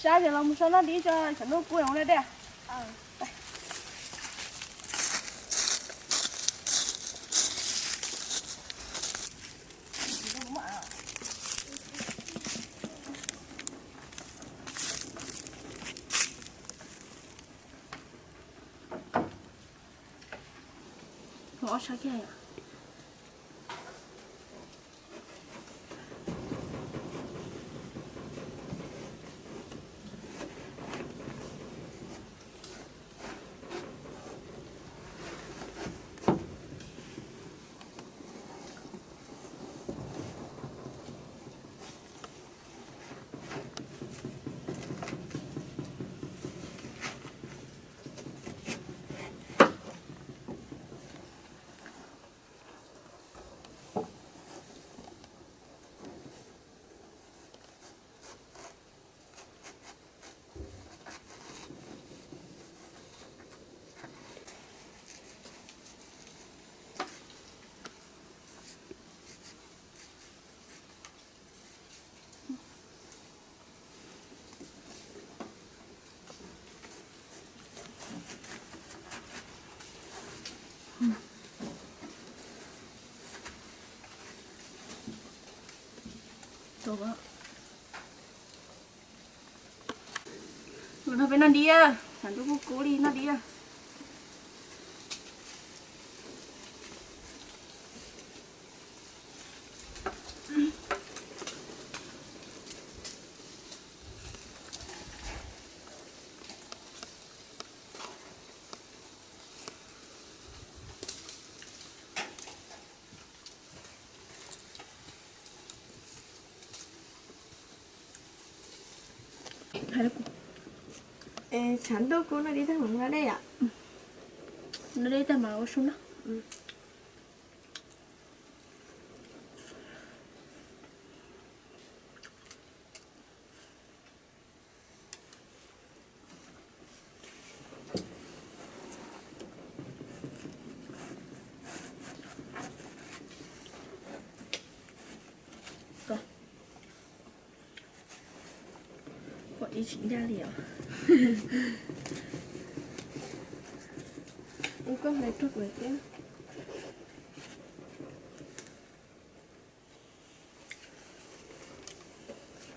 十二点了我们上那地下全都不用了的。嗯。来我要上电 nó Pak. Nó đi à sản xuất cô cố đi nó đi à Sản đô cô nó đi thằng hướng ra đây ạ. Nó đây ta 신기하네요. 이거 맥주 볼게요.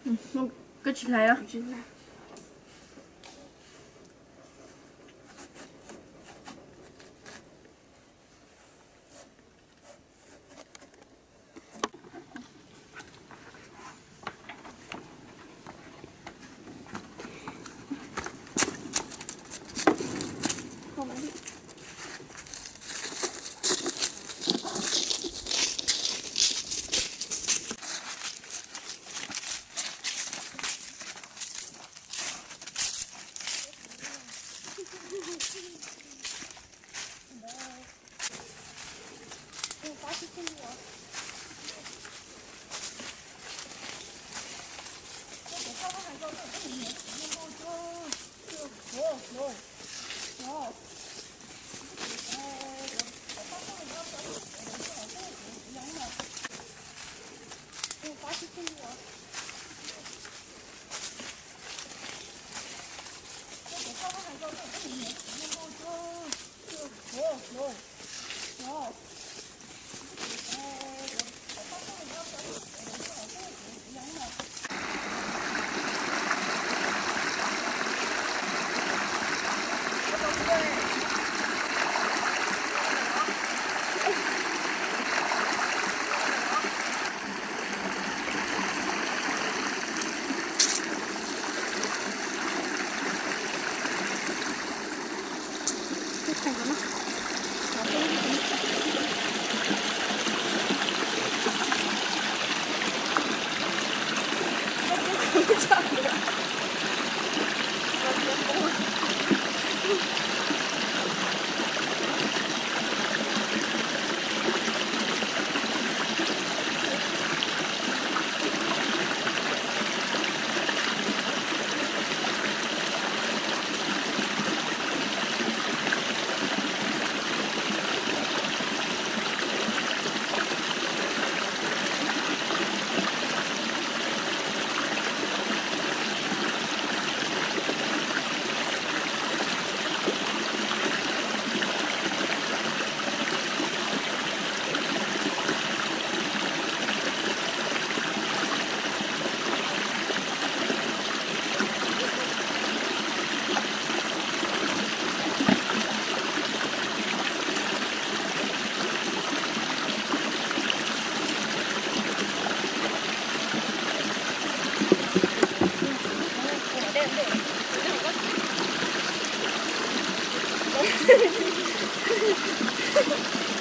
음, 어, 끝이 나요? Oh, no. No. ハハハハ!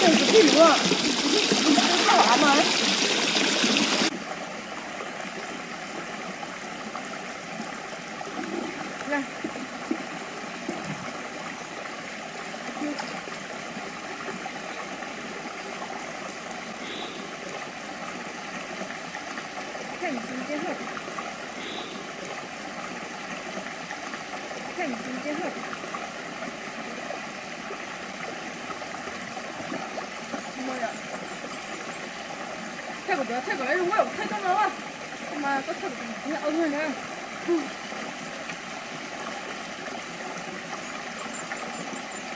这是什么？你你你干啥呢？ 태국 내가 태국 이런 거야 태국 나와 엄마 또 태국 그냥 오늘 그냥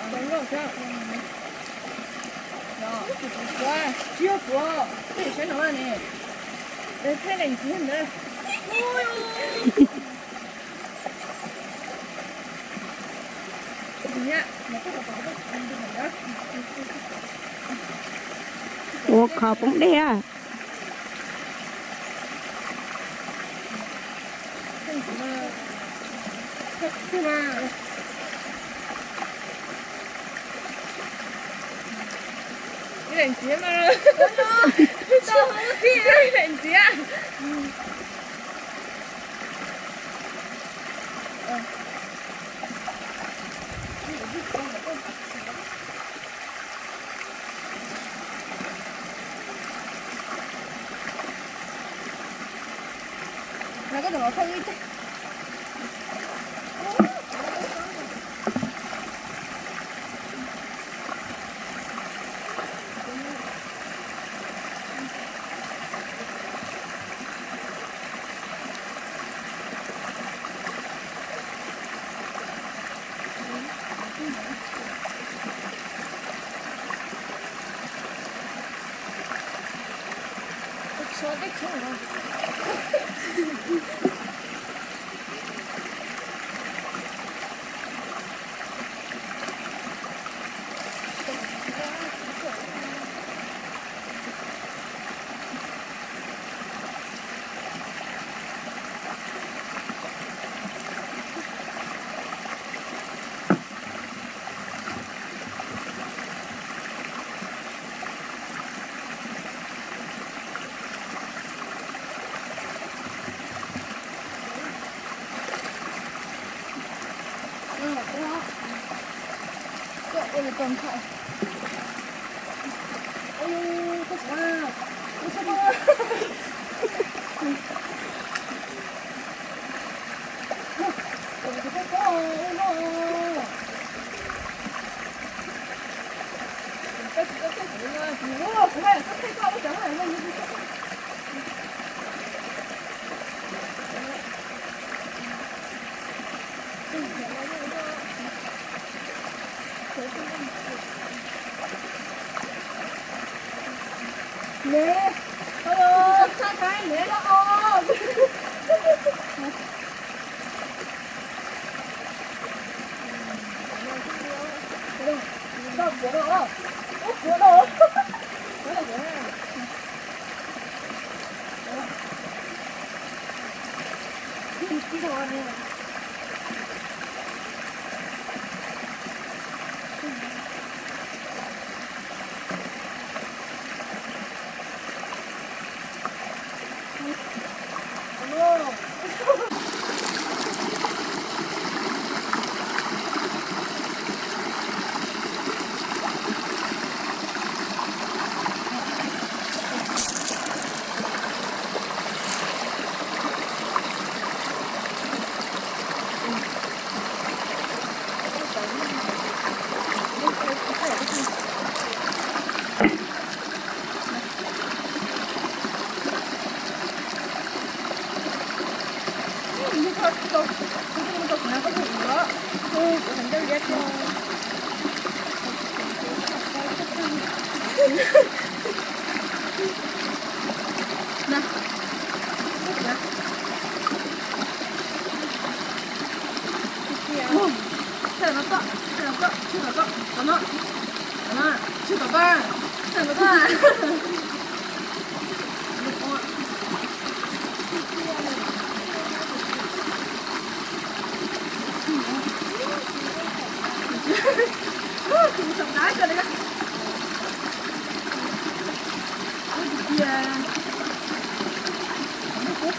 아 이거 그냥 야 귀여워 귀여워 이 쟤는 왜니 내 태가 있는데 오요 그냥 먹고 가봐 ủa khờ cũng đe à nào? Cái đèn chía mà sao không có kia đèn chía nó có được không ít chứ? 说的可好了观看你怎么了？那，来，哦，吃两个，吃两个，吃两个，怎么？怎么？吃两个，吃两个。你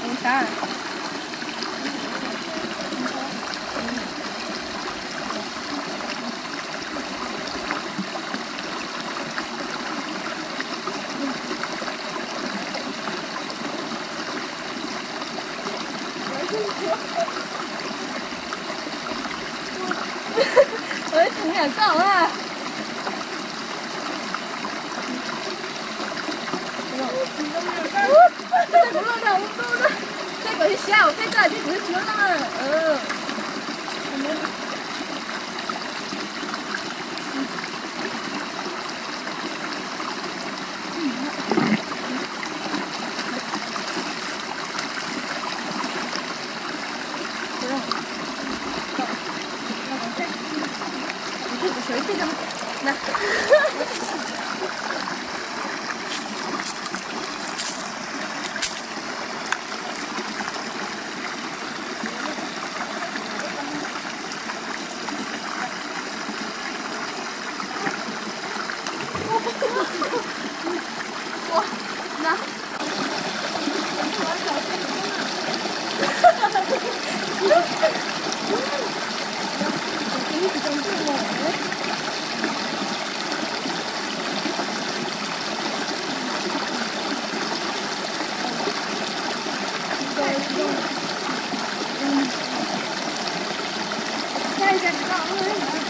In. 对我，我这个就只是普通的，嗯，我们。再一个，再，再一个，